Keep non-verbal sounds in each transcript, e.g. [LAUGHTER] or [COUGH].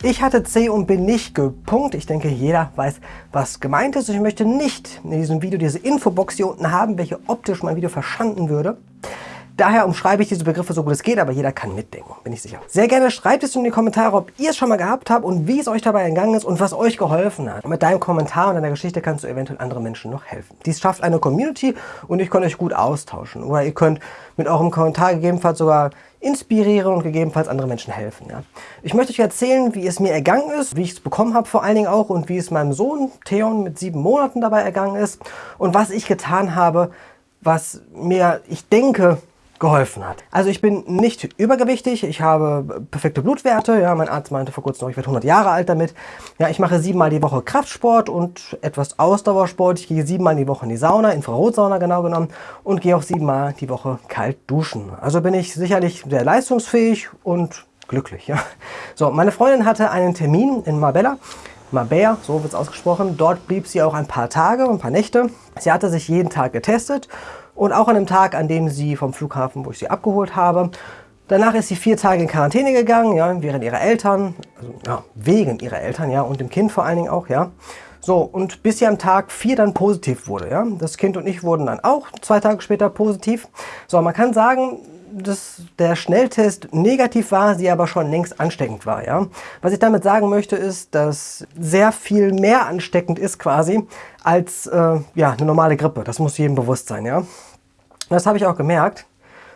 Ich hatte C und bin nicht gepunkt. Ich denke, jeder weiß, was gemeint ist. Ich möchte nicht in diesem Video diese Infobox hier unten haben, welche optisch mein Video verschanden würde. Daher umschreibe ich diese Begriffe so gut es geht, aber jeder kann mitdenken, bin ich sicher. Sehr gerne schreibt es in die Kommentare, ob ihr es schon mal gehabt habt und wie es euch dabei entgangen ist und was euch geholfen hat. Und mit deinem Kommentar und deiner Geschichte kannst du eventuell anderen Menschen noch helfen. Dies schafft eine Community und ich kann euch gut austauschen. Oder ihr könnt mit eurem Kommentar gegebenenfalls sogar inspirieren und gegebenenfalls andere Menschen helfen. Ja. Ich möchte euch erzählen, wie es mir ergangen ist, wie ich es bekommen habe vor allen Dingen auch und wie es meinem Sohn Theon mit sieben Monaten dabei ergangen ist und was ich getan habe, was mir, ich denke, geholfen hat. Also ich bin nicht übergewichtig, ich habe perfekte Blutwerte, ja, mein Arzt meinte vor kurzem noch, ich werde 100 Jahre alt damit. Ja, ich mache siebenmal die Woche Kraftsport und etwas Ausdauersport. Ich gehe siebenmal die Woche in die Sauna, Infrarotsauna genau genommen und gehe auch siebenmal die Woche kalt duschen. Also bin ich sicherlich sehr leistungsfähig und glücklich. Ja. So, meine Freundin hatte einen Termin in Marbella. Marbella, so wird es ausgesprochen. Dort blieb sie auch ein paar Tage, ein paar Nächte. Sie hatte sich jeden Tag getestet und auch an dem Tag, an dem sie vom Flughafen, wo ich sie abgeholt habe, Danach ist sie vier Tage in Quarantäne gegangen, ja, während ihrer Eltern, also ja, wegen ihrer Eltern, ja, und dem Kind vor allen Dingen auch, ja. So, und bis sie am Tag vier dann positiv wurde, ja. Das Kind und ich wurden dann auch zwei Tage später positiv. So, man kann sagen, dass der Schnelltest negativ war, sie aber schon längst ansteckend war. Ja? Was ich damit sagen möchte, ist, dass sehr viel mehr ansteckend ist quasi als äh, ja, eine normale Grippe. Das muss jedem bewusst sein. Ja? Das habe ich auch gemerkt.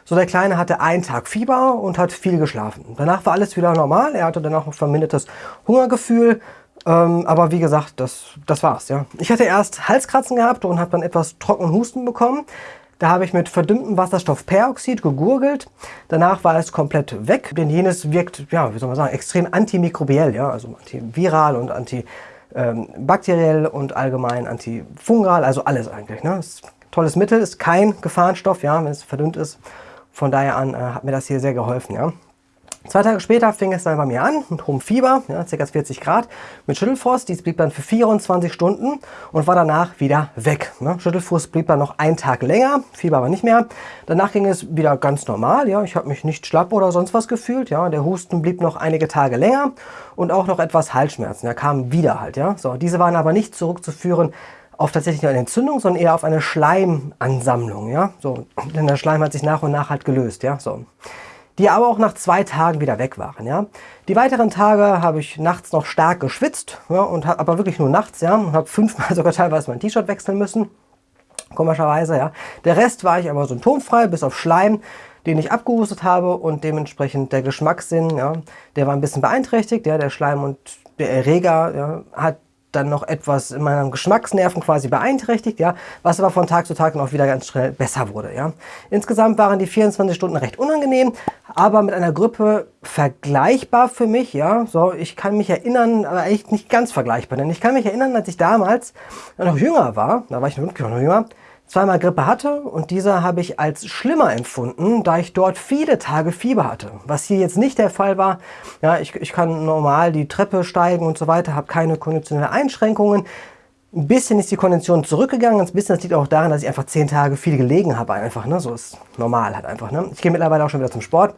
So, der Kleine hatte einen Tag Fieber und hat viel geschlafen. Danach war alles wieder normal. Er hatte dann auch ein vermindertes Hungergefühl. Ähm, aber wie gesagt, das, das war's. Ja. Ich hatte erst Halskratzen gehabt und habe dann etwas trockenen Husten bekommen. Da habe ich mit verdünntem Wasserstoffperoxid gegurgelt. Danach war es komplett weg, denn jenes wirkt, ja, wie soll man sagen, extrem antimikrobiell, ja, also antiviral und antibakteriell und allgemein antifungal, also alles eigentlich. Ne? Ist tolles Mittel, ist kein Gefahrenstoff, ja, wenn es verdünnt ist. Von daher an äh, hat mir das hier sehr geholfen. Ja. Zwei Tage später fing es dann bei mir an, mit hohem Fieber, ja, ca. 40 Grad, mit Schüttelfrost. Dies blieb dann für 24 Stunden und war danach wieder weg. Ne. Schüttelfrost blieb dann noch einen Tag länger, Fieber aber nicht mehr. Danach ging es wieder ganz normal. Ja. Ich habe mich nicht schlapp oder sonst was gefühlt. Ja. Der Husten blieb noch einige Tage länger und auch noch etwas Halsschmerzen. Der kam wieder halt. Ja. So, diese waren aber nicht zurückzuführen auf tatsächlich eine Entzündung, sondern eher auf eine Schleimansammlung. Ja. So, denn der Schleim hat sich nach und nach halt gelöst. Ja. So die aber auch nach zwei Tagen wieder weg waren. Ja. Die weiteren Tage habe ich nachts noch stark geschwitzt, ja, und hab, aber wirklich nur nachts, ja, und habe fünfmal [LAUGHS] sogar teilweise mein T-Shirt wechseln müssen, komischerweise. Ja. Der Rest war ich aber symptomfrei, bis auf Schleim, den ich abgehustet habe und dementsprechend der Geschmackssinn, ja, der war ein bisschen beeinträchtigt. Ja, der Schleim und der Erreger ja, hat dann noch etwas in meinen Geschmacksnerven quasi beeinträchtigt, ja, was aber von Tag zu Tag noch wieder ganz schnell besser wurde, ja. Insgesamt waren die 24 Stunden recht unangenehm, aber mit einer Grippe vergleichbar für mich, ja. So, ich kann mich erinnern, aber echt nicht ganz vergleichbar, denn ich kann mich erinnern, als ich damals noch jünger war, da war ich noch jünger, zweimal Grippe hatte und diese habe ich als schlimmer empfunden, da ich dort viele Tage Fieber hatte. Was hier jetzt nicht der Fall war. Ja, ich, ich kann normal die Treppe steigen und so weiter, habe keine konditionelle Einschränkungen. Ein bisschen ist die Kondition zurückgegangen, ein bisschen das liegt auch daran, dass ich einfach zehn Tage viel gelegen habe einfach. Ne? So ist normal halt einfach. Ne? Ich gehe mittlerweile auch schon wieder zum Sport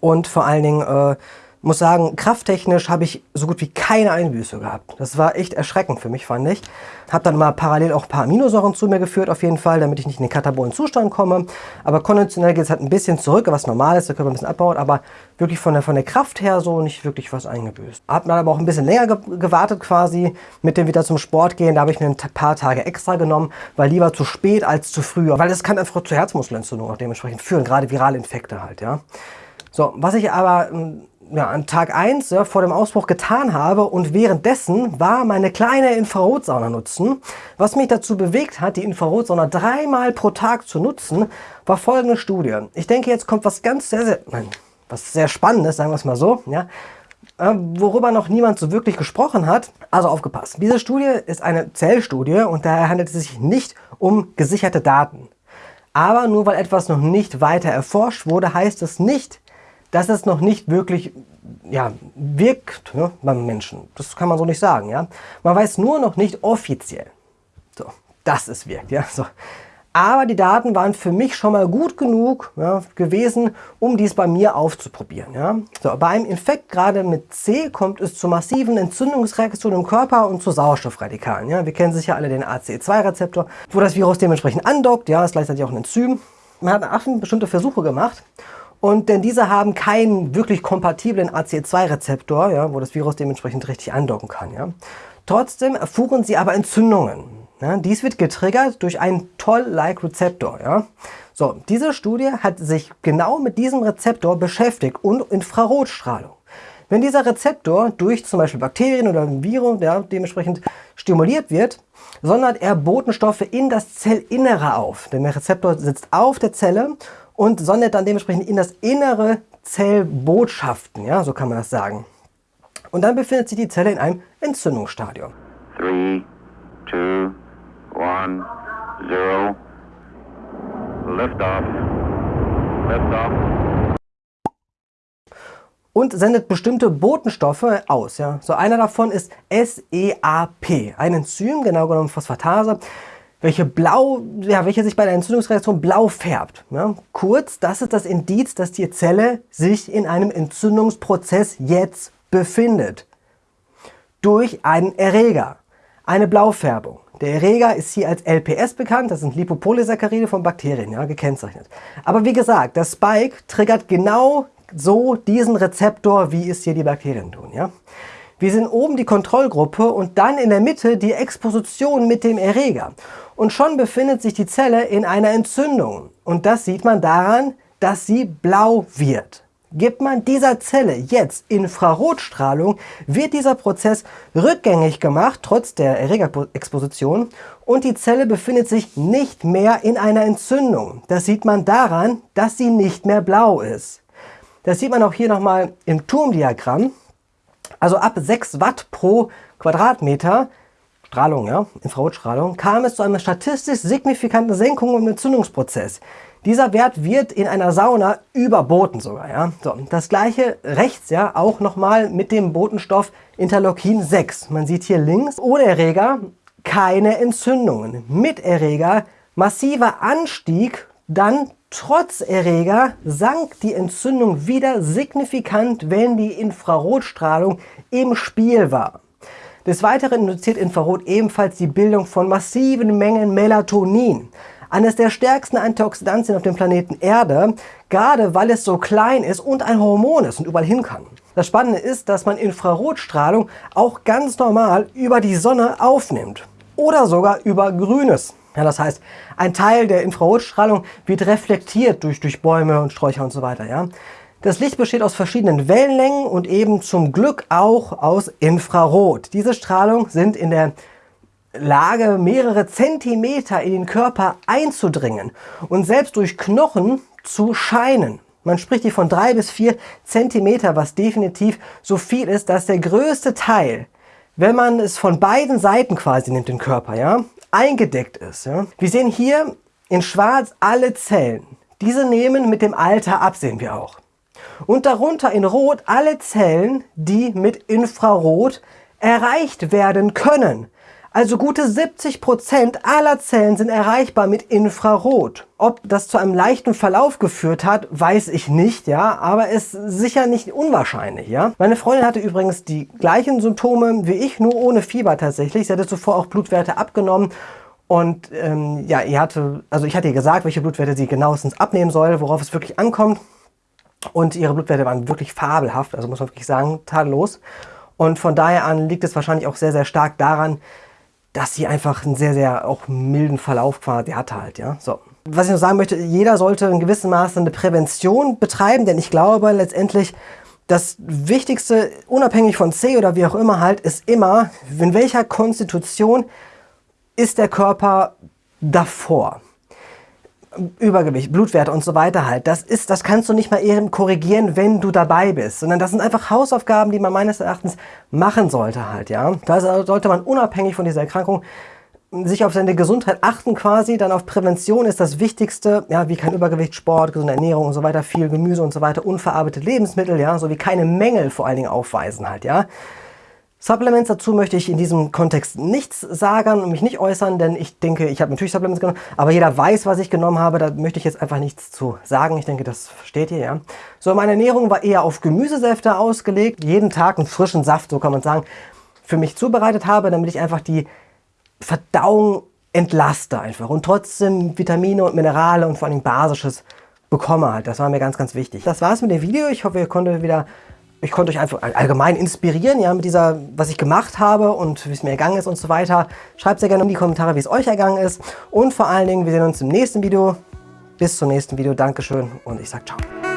und vor allen Dingen äh, muss sagen, krafttechnisch habe ich so gut wie keine Einbüße gehabt. Das war echt erschreckend für mich, fand ich. Habe dann mal parallel auch ein paar Aminosäuren zu mir geführt, auf jeden Fall, damit ich nicht in den katabolen Zustand komme. Aber konventionell geht es halt ein bisschen zurück, was normal ist, der Körper ein bisschen abbaut, aber wirklich von der, von der Kraft her so nicht wirklich was eingebüßt. Habe dann aber auch ein bisschen länger ge gewartet quasi mit dem wieder zum Sport gehen. Da habe ich mir ein paar Tage extra genommen, weil lieber zu spät als zu früh. Weil das kann einfach zu Herzmuskelentzündung auch dementsprechend führen, gerade virale Infekte halt, ja. So, was ich aber hm, ja, an Tag 1 ja, vor dem Ausbruch getan habe und währenddessen war meine kleine Infrarotsauna nutzen. Was mich dazu bewegt hat, die Infrarotsauna dreimal pro Tag zu nutzen, war folgende Studie. Ich denke, jetzt kommt was ganz sehr, sehr, nein, was sehr Spannendes, sagen wir es mal so, ja, äh, worüber noch niemand so wirklich gesprochen hat. Also aufgepasst. Diese Studie ist eine Zellstudie und daher handelt es sich nicht um gesicherte Daten. Aber nur weil etwas noch nicht weiter erforscht wurde, heißt es nicht, dass es noch nicht wirklich ja, wirkt ne, beim Menschen. Das kann man so nicht sagen. Ja? Man weiß nur noch nicht offiziell, so, dass es wirkt. Ja? So. Aber die Daten waren für mich schon mal gut genug ja, gewesen, um dies bei mir aufzuprobieren. Ja. So, bei einem Infekt gerade mit C kommt es zu massiven Entzündungsreaktionen im Körper und zu Sauerstoffradikalen. Ja. Wir kennen sicher alle den ACE2-Rezeptor, wo das Virus dementsprechend andockt. Ja, ist gleichzeitig auch ein Enzym. Man hat Affen bestimmte Versuche gemacht und denn diese haben keinen wirklich kompatiblen ACE2-Rezeptor, ja, wo das Virus dementsprechend richtig andocken kann. Ja. Trotzdem erfuhren sie aber Entzündungen. Ja, dies wird getriggert durch einen Toll-like-Rezeptor. Ja. So, diese Studie hat sich genau mit diesem Rezeptor beschäftigt und Infrarotstrahlung. Wenn dieser Rezeptor durch zum Beispiel Bakterien oder Virus ja, dementsprechend stimuliert wird, sondert er Botenstoffe in das Zellinnere auf. Denn der Rezeptor sitzt auf der Zelle und sondert dann dementsprechend in das innere Zellbotschaften, ja, so kann man das sagen. Und dann befindet sich die Zelle in einem Entzündungsstadium. 3, 2, 1, 0. Liftoff. Liftoff. Und sendet bestimmte Botenstoffe aus. Ja. So einer davon ist SEAP, ein Enzym, genau genommen Phosphatase, welche, blau, ja, welche sich bei der Entzündungsreaktion blau färbt. Ja. Kurz, das ist das Indiz, dass die Zelle sich in einem Entzündungsprozess jetzt befindet. Durch einen Erreger, eine Blaufärbung. Der Erreger ist hier als LPS bekannt, das sind Lipopolysaccharide von Bakterien, ja, gekennzeichnet. Aber wie gesagt, das Spike triggert genau so diesen Rezeptor, wie es hier die Bakterien tun. Ja? Wir sehen oben die Kontrollgruppe und dann in der Mitte die Exposition mit dem Erreger. Und schon befindet sich die Zelle in einer Entzündung. Und das sieht man daran, dass sie blau wird. Gibt man dieser Zelle jetzt Infrarotstrahlung, wird dieser Prozess rückgängig gemacht, trotz der Erregerexposition, und die Zelle befindet sich nicht mehr in einer Entzündung. Das sieht man daran, dass sie nicht mehr blau ist. Das sieht man auch hier nochmal im Turmdiagramm. Also ab 6 Watt pro Quadratmeter Strahlung, ja, Infrarotstrahlung, kam es zu einer statistisch signifikanten Senkung im Entzündungsprozess. Dieser Wert wird in einer Sauna überboten sogar. Ja? So, das gleiche rechts ja auch nochmal mit dem Botenstoff Interleukin 6. Man sieht hier links ohne Erreger keine Entzündungen. Mit Erreger massiver Anstieg, dann trotz Erreger sank die Entzündung wieder signifikant, wenn die Infrarotstrahlung im Spiel war. Des Weiteren induziert Infrarot ebenfalls die Bildung von massiven Mengen Melatonin eines der stärksten Antioxidantien auf dem Planeten Erde, gerade weil es so klein ist und ein Hormon ist und überall hin kann. Das Spannende ist, dass man Infrarotstrahlung auch ganz normal über die Sonne aufnimmt oder sogar über Grünes. Ja, das heißt, ein Teil der Infrarotstrahlung wird reflektiert durch, durch Bäume und Sträucher und so weiter. Ja? Das Licht besteht aus verschiedenen Wellenlängen und eben zum Glück auch aus Infrarot. Diese Strahlung sind in der Lage mehrere Zentimeter in den Körper einzudringen und selbst durch Knochen zu scheinen. Man spricht hier von drei bis vier Zentimeter, was definitiv so viel ist, dass der größte Teil, wenn man es von beiden Seiten quasi nimmt, den Körper, ja, eingedeckt ist. Ja. Wir sehen hier in schwarz alle Zellen. Diese nehmen mit dem Alter ab, sehen wir auch. Und darunter in rot alle Zellen, die mit Infrarot erreicht werden können. Also gute 70% aller Zellen sind erreichbar mit Infrarot. Ob das zu einem leichten Verlauf geführt hat, weiß ich nicht, ja, aber ist sicher nicht unwahrscheinlich, ja. Meine Freundin hatte übrigens die gleichen Symptome wie ich, nur ohne Fieber tatsächlich. Sie hatte zuvor auch Blutwerte abgenommen und ähm, ja, ihr hatte, also ich hatte ihr gesagt, welche Blutwerte sie genauestens abnehmen soll, worauf es wirklich ankommt. Und ihre Blutwerte waren wirklich fabelhaft, also muss man wirklich sagen, tadellos. Und von daher an liegt es wahrscheinlich auch sehr, sehr stark daran, dass sie einfach einen sehr, sehr auch milden Verlauf quasi hatte halt, ja. So. Was ich noch sagen möchte, jeder sollte in gewissem Maße eine Prävention betreiben, denn ich glaube letztendlich, das Wichtigste, unabhängig von C oder wie auch immer halt, ist immer, in welcher Konstitution ist der Körper davor. Übergewicht, Blutwerte und so weiter halt. Das ist, das kannst du nicht mal eben korrigieren, wenn du dabei bist, sondern das sind einfach Hausaufgaben, die man meines Erachtens machen sollte halt, ja. Da sollte man unabhängig von dieser Erkrankung sich auf seine Gesundheit achten quasi, dann auf Prävention ist das Wichtigste, ja, wie kein Übergewicht, Sport, gesunde Ernährung und so weiter, viel Gemüse und so weiter, unverarbeitete Lebensmittel, ja, sowie keine Mängel vor allen Dingen aufweisen halt, ja. Supplements dazu möchte ich in diesem Kontext nichts sagen und mich nicht äußern, denn ich denke, ich habe natürlich Supplements genommen, aber jeder weiß, was ich genommen habe, da möchte ich jetzt einfach nichts zu sagen. Ich denke, das versteht ihr, ja. So, meine Ernährung war eher auf Gemüsesäfte ausgelegt, jeden Tag einen frischen Saft, so kann man sagen, für mich zubereitet habe, damit ich einfach die Verdauung entlaste einfach und trotzdem Vitamine und Minerale und vor allem Basisches bekomme halt. Das war mir ganz, ganz wichtig. Das war's mit dem Video. Ich hoffe, ihr konntet wieder ich konnte euch einfach allgemein inspirieren, ja, mit dieser, was ich gemacht habe und wie es mir ergangen ist und so weiter. Schreibt sehr gerne in die Kommentare, wie es euch ergangen ist. Und vor allen Dingen, wir sehen uns im nächsten Video. Bis zum nächsten Video. Dankeschön und ich sag ciao.